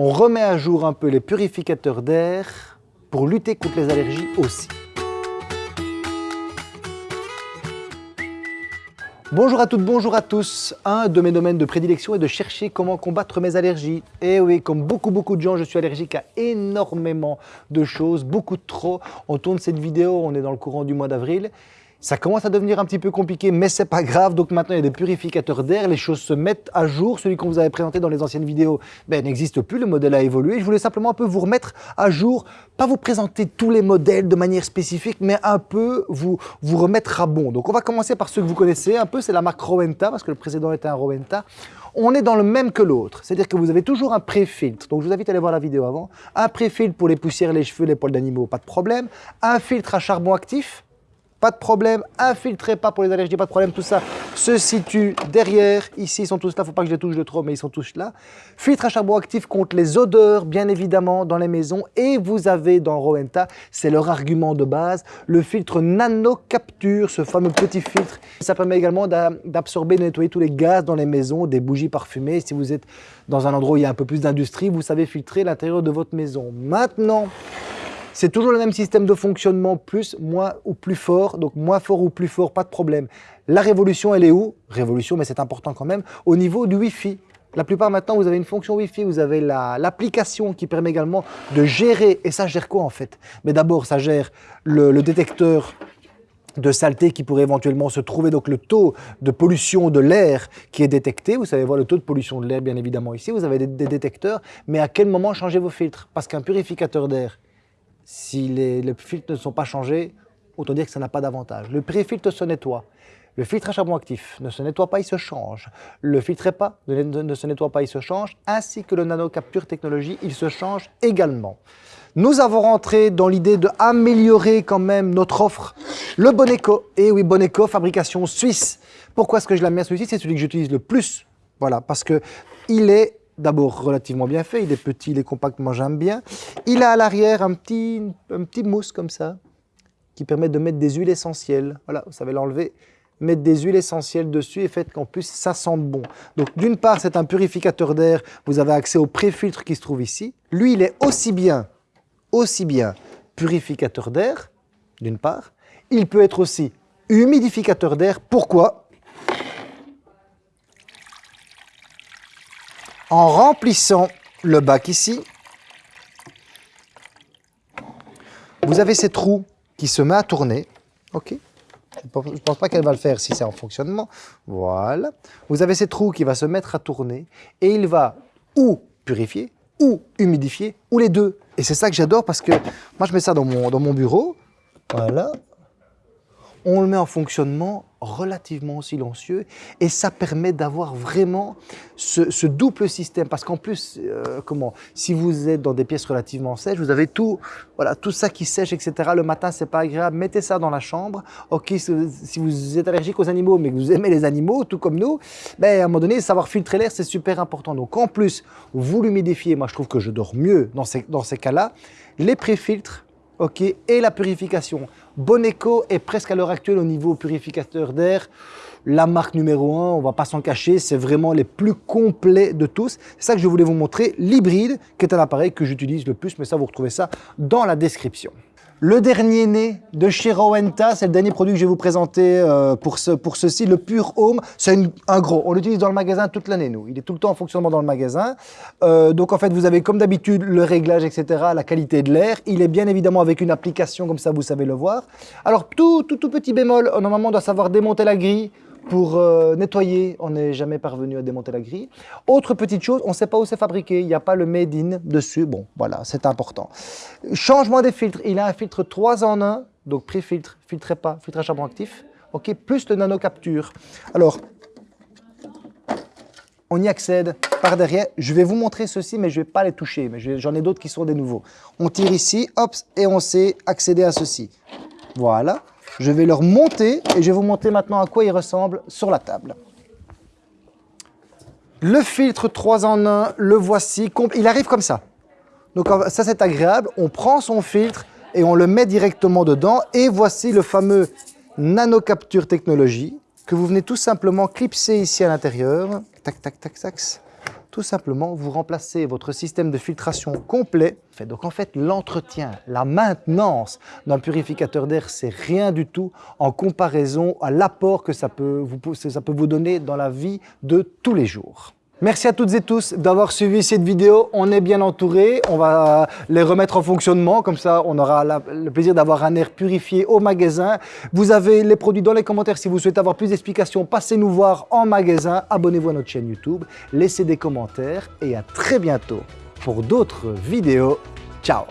on remet à jour un peu les purificateurs d'air pour lutter contre les allergies aussi. Bonjour à toutes, bonjour à tous. Un de mes domaines de prédilection est de chercher comment combattre mes allergies. Et oui, comme beaucoup beaucoup de gens, je suis allergique à énormément de choses, beaucoup trop. On tourne cette vidéo, on est dans le courant du mois d'avril. Ça commence à devenir un petit peu compliqué, mais c'est pas grave. Donc maintenant, il y a des purificateurs d'air, les choses se mettent à jour. Celui qu'on vous avait présenté dans les anciennes vidéos ben, n'existe plus, le modèle a évolué. Je voulais simplement un peu vous remettre à jour, pas vous présenter tous les modèles de manière spécifique, mais un peu vous, vous remettre à bon. Donc on va commencer par ceux que vous connaissez un peu, c'est la marque Rowenta, parce que le précédent était un Rowenta on est dans le même que l'autre. C'est-à-dire que vous avez toujours un pré-filtre. Donc, je vous invite à aller voir la vidéo avant. Un pré-filtre pour les poussières, les cheveux, les poils d'animaux, pas de problème. Un filtre à charbon actif pas de problème, infiltrez pas pour les allergies, pas de problème, tout ça se situe derrière, ici ils sont tous là, faut pas que je les touche de trop, mais ils sont tous là. Filtre à charbon actif contre les odeurs, bien évidemment, dans les maisons, et vous avez dans Rowenta, c'est leur argument de base, le filtre nano capture, ce fameux petit filtre, ça permet également d'absorber, de nettoyer tous les gaz dans les maisons, des bougies parfumées, si vous êtes dans un endroit où il y a un peu plus d'industrie, vous savez filtrer l'intérieur de votre maison. Maintenant, c'est toujours le même système de fonctionnement, plus, moins ou plus fort. Donc moins fort ou plus fort, pas de problème. La révolution, elle est où? Révolution, mais c'est important quand même, au niveau du Wi-Fi. La plupart maintenant, vous avez une fonction Wi-Fi, vous avez l'application qui permet également de gérer, et ça gère quoi en fait? Mais d'abord, ça gère le, détecteur de saleté qui pourrait éventuellement se trouver, donc le taux de pollution de l'air qui est détecté. Vous savez voir le taux de pollution de l'air, bien évidemment, ici. Vous avez des détecteurs, mais à quel moment changer vos filtres? Parce qu'un purificateur d'air, si les, filtres ne sont pas changés, autant dire que ça n'a pas d'avantage. Le pré-filtre se nettoie. Le filtre à charbon actif ne se nettoie pas, il se change. Le filtre pas ne, se nettoie pas, il se change. Ainsi que le nano capture technologie, il se change également. Nous avons rentré dans l'idée d'améliorer quand même notre offre. Le Boneco, et oui Boneco, fabrication suisse. Pourquoi est-ce que je la mets celui-ci C'est celui que j'utilise le plus. Voilà, parce que il est d'abord relativement bien fait, il est petit, il est compact, moi j'aime bien. Il a à l'arrière un petit, un petit mousse comme ça, qui permet de mettre des huiles essentielles. Voilà, vous savez l'enlever, mettre des huiles essentielles dessus et faites qu'en plus ça sente bon. Donc d'une part c'est un purificateur d'air, vous avez accès au pré-filtre qui se trouve ici. Lui il est aussi bien, aussi bien purificateur d'air, d'une part. Il peut être aussi humidificateur d'air. Pourquoi? En remplissant le bac ici, vous avez cette roue qui se met à tourner. Ok Je ne pense pas qu'elle va le faire si c'est en fonctionnement. Voilà. Vous avez cette roue qui va se mettre à tourner et il va ou purifier, ou humidifier, ou les deux. Et c'est ça que j'adore parce que moi je mets ça dans mon, dans mon bureau. Voilà on le met en fonctionnement relativement silencieux et ça permet d'avoir vraiment ce, double système parce qu'en plus, euh, comment, si vous êtes dans des pièces relativement sèches, vous avez tout, voilà, tout ça qui sèche, etc. Le matin, c'est pas agréable, mettez ça dans la chambre. Ok, si vous êtes allergique aux animaux, mais que vous aimez les animaux, tout comme nous, ben, à un moment donné, savoir filtrer l'air, c'est super important. Donc en plus, vous l'humidifiez, moi je trouve que je dors mieux dans ces, dans ces cas-là, les pré-filtres, ok, et la purification. Boneco est presque à l'heure actuelle au niveau purificateur d'air la marque numéro 1, on va pas s'en cacher, c'est vraiment les plus complets de tous. C'est ça que je voulais vous montrer, l'hybride, qui est un appareil que j'utilise le plus, mais ça vous retrouvez ça dans la description. Le dernier né de chez Rowenta, c'est le dernier produit que je vais vous présenter euh, pour, ce, pour ceci, le Pure Home. C'est un gros, on l'utilise dans le magasin toute l'année, nous. Il est tout le temps en fonctionnement dans le magasin. Euh, donc en fait, vous avez comme d'habitude le réglage, etc., la qualité de l'air. Il est bien évidemment avec une application, comme ça vous savez le voir. Alors tout, tout, tout petit bémol, normalement on doit savoir démonter la grille, pour euh, nettoyer, on n'est jamais parvenu à démonter la grille. Autre petite chose, on ne sait pas où c'est fabriqué, il n'y a pas le made in dessus. Bon, voilà, c'est important. Changement des filtres, il a un filtre 3 en 1, donc pré-filtre, filtrez pas, filtre à charbon actif, ok, plus le nano capture. Alors, on y accède par derrière. Je vais vous montrer ceci, mais je ne vais pas les toucher. Mais j'en ai d'autres qui sont des nouveaux. On tire ici, hop, et on sait accéder à ceci. Voilà. Je vais leur monter et je vais vous montrer maintenant à quoi il ressemble sur la table. Le filtre 3 en 1, le voici. Il arrive comme ça. Donc ça c'est agréable. On prend son filtre et on le met directement dedans. Et voici le fameux Nano Capture Technologie que vous venez tout simplement clipser ici à l'intérieur. Tac, tac, tac, tac. Tout simplement, vous remplacez votre système de filtration complet. Donc en fait, l'entretien, la maintenance d'un purificateur d'air, c'est rien du tout en comparaison à l'apport que ça peut, vous, ça peut vous donner dans la vie de tous les jours. Merci à toutes et tous d'avoir suivi cette vidéo. On est bien entouré. On va les remettre en fonctionnement. Comme ça, on aura le plaisir d'avoir un air purifié au magasin. Vous avez les produits dans les commentaires. Si vous souhaitez avoir plus d'explications, passez nous voir en magasin. Abonnez-vous à notre chaîne YouTube. Laissez des commentaires et à très bientôt pour d'autres vidéos. Ciao